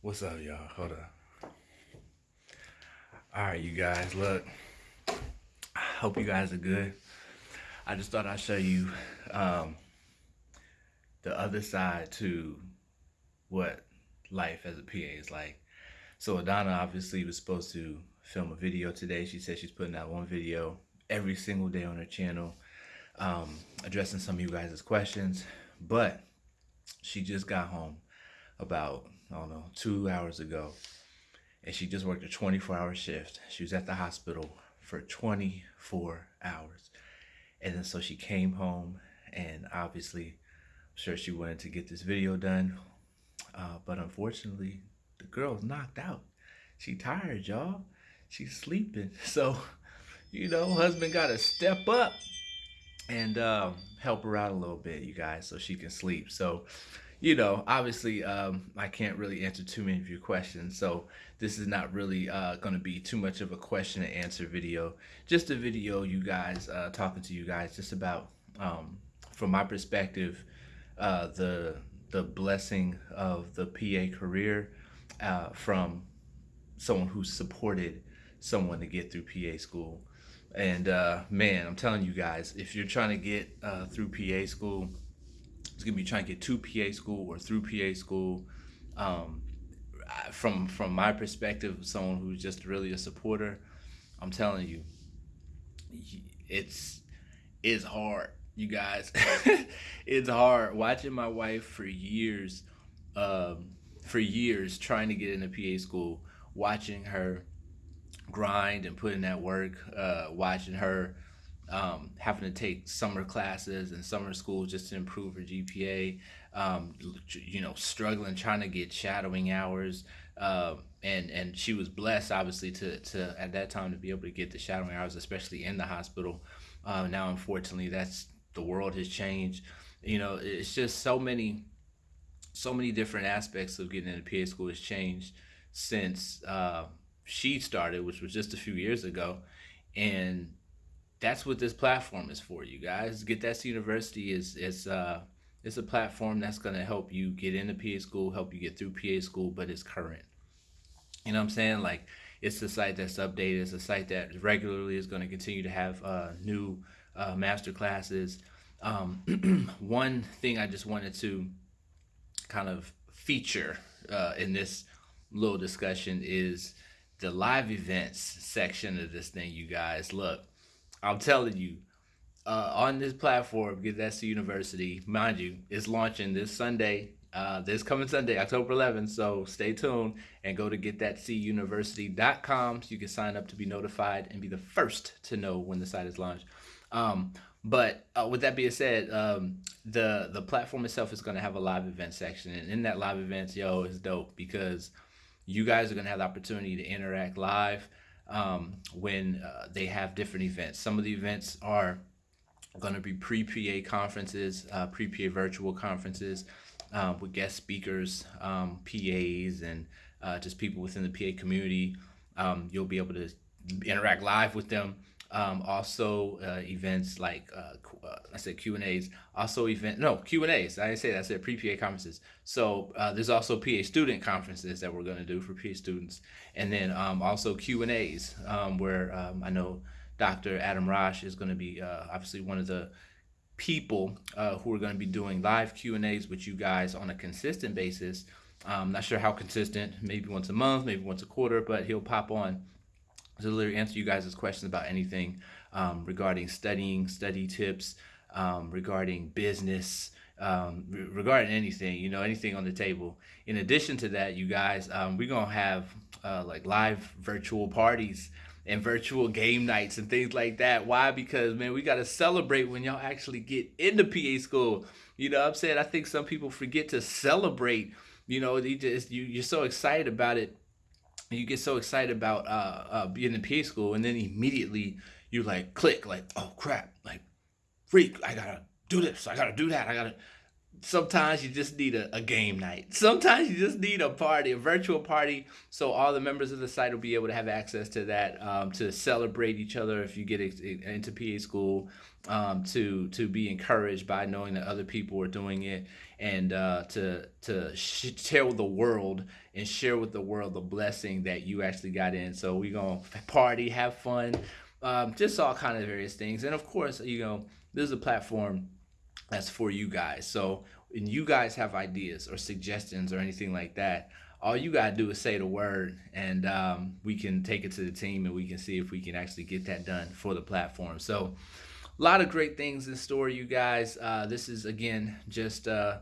What's up, y'all? Hold up. All right, you guys, look. I hope you guys are good. I just thought I'd show you um, the other side to what life as a PA is like. So Adana obviously was supposed to film a video today. She said she's putting out one video every single day on her channel, um, addressing some of you guys' questions. But she just got home about I don't know, two hours ago. And she just worked a 24 hour shift. She was at the hospital for 24 hours. And then so she came home and obviously, I'm sure she wanted to get this video done. Uh, but unfortunately, the girl's knocked out. She tired, y'all. She's sleeping. So, you know, husband got to step up and um, help her out a little bit, you guys, so she can sleep. So, you know, obviously, um, I can't really answer too many of your questions. So this is not really uh, going to be too much of a question and answer video. Just a video, you guys, uh, talking to you guys just about, um, from my perspective, uh, the the blessing of the PA career uh, from someone who supported someone to get through PA school. And uh, man, I'm telling you guys, if you're trying to get uh, through PA school, is going to be trying to get to PA school or through PA school. Um, from from my perspective, someone who's just really a supporter, I'm telling you, it's it's hard, you guys. it's hard watching my wife for years, um, for years trying to get into PA school, watching her grind and put in that work, uh, watching her um, having to take summer classes and summer school just to improve her GPA, um, you know, struggling trying to get shadowing hours. Uh, and and she was blessed, obviously, to, to at that time to be able to get the shadowing hours, especially in the hospital. Uh, now, unfortunately, that's the world has changed. You know, it's just so many, so many different aspects of getting into PA school has changed since uh, she started, which was just a few years ago, and that's what this platform is for you guys. Get that university. Is is uh it's a platform that's going to help you get into pa school help you get through pa school but it's current. You know what i'm saying? Like it's a site that's updated. It's a site that regularly is going to continue to have uh, new uh, master classes. Um, one thing i just wanted to kind of feature uh, in this little discussion is the live events section of this thing you guys. Look I'm telling you, uh, on this platform, Get That C University, mind you, is launching this Sunday, uh, this coming Sunday, October 11th. So stay tuned and go to getthatcuniversity.com so you can sign up to be notified and be the first to know when the site is launched. Um, but uh, with that being said, um, the the platform itself is going to have a live event section, and in that live events, yo, is dope because you guys are going to have the opportunity to interact live um, when uh, they have different events. Some of the events are going to be pre-PA conferences, uh, pre-PA virtual conferences um, with guest speakers, um, PAs, and uh, just people within the PA community. Um, you'll be able to interact live with them. Um, also uh, events like uh, uh, I said Q and A's. Also event no Q and A's. I didn't say that. I said pre PA conferences. So uh, there's also PA student conferences that we're going to do for PA students, and then um, also Q and A's um, where um, I know Dr. Adam Rosh is going to be uh, obviously one of the people uh, who are going to be doing live Q and A's with you guys on a consistent basis. I'm not sure how consistent, maybe once a month, maybe once a quarter, but he'll pop on to literally answer you guys' questions about anything um, regarding studying, study tips, um, regarding business, um, re regarding anything, you know, anything on the table. In addition to that, you guys, um, we're going to have uh, like live virtual parties and virtual game nights and things like that. Why? Because, man, we got to celebrate when y'all actually get into PA school. You know I'm saying? I think some people forget to celebrate. You know, you just, you, you're so excited about it you get so excited about uh, uh, being in PA school, and then immediately you like click, like, oh crap, like freak, I gotta do this, I gotta do that, I gotta sometimes you just need a, a, game night. Sometimes you just need a party, a virtual party, so all the members of the site will be able to have access to that um, to celebrate each other if you get into PA school, um, to to be encouraged by knowing that other people are doing it, and uh, to to tell the world and share with the world the blessing that you actually got in. So we're gonna party, have fun, um, just all kind of various things, and of course, you know, this is a platform that's for you guys. So when you guys have ideas or suggestions or anything like that, all you gotta do is say the word, and um, we can take it to the team, and we can see if we can actually get that done for the platform. So, a lot of great things in store, you guys. Uh, this is again just uh,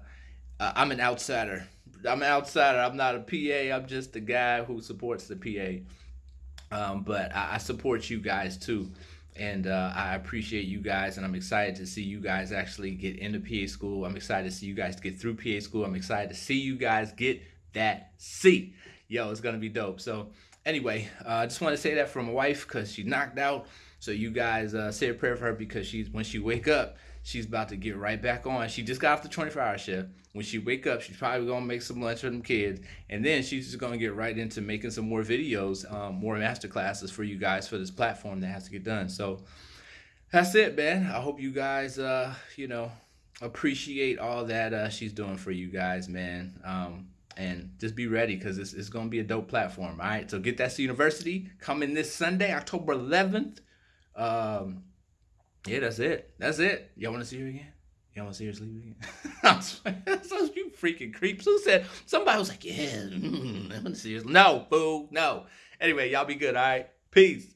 uh, I'm an outsider. I'm an outsider. I'm not a PA. I'm just the guy who supports the PA. Um, but I, I support you guys too and uh, I appreciate you guys, and I'm excited to see you guys actually get into PA school. I'm excited to see you guys get through PA school. I'm excited to see you guys get that C. Yo, it's gonna be dope. So anyway, uh, I just want to say that for my wife because she knocked out. So you guys uh, say a prayer for her because she's when she wake up, she's about to get right back on. She just got off the 24 hour shift. When she wake up, she's probably gonna make some lunch for them kids, and then she's just gonna get right into making some more videos, um, more master classes for you guys for this platform that has to get done. So that's it, man. I hope you guys, uh, you know, appreciate all that uh, she's doing for you guys, man. Um, and just be ready because it's, it's going to be a dope platform. All right. So get that to university coming this Sunday, October 11th. Um, yeah, that's it. That's it. Y'all want to see her again? Y'all want to see her sleep again? so you freaking creeps. Who said? Somebody was like, yeah, mm, I want to see her. No, boo, no. Anyway, y'all be good. All right. Peace.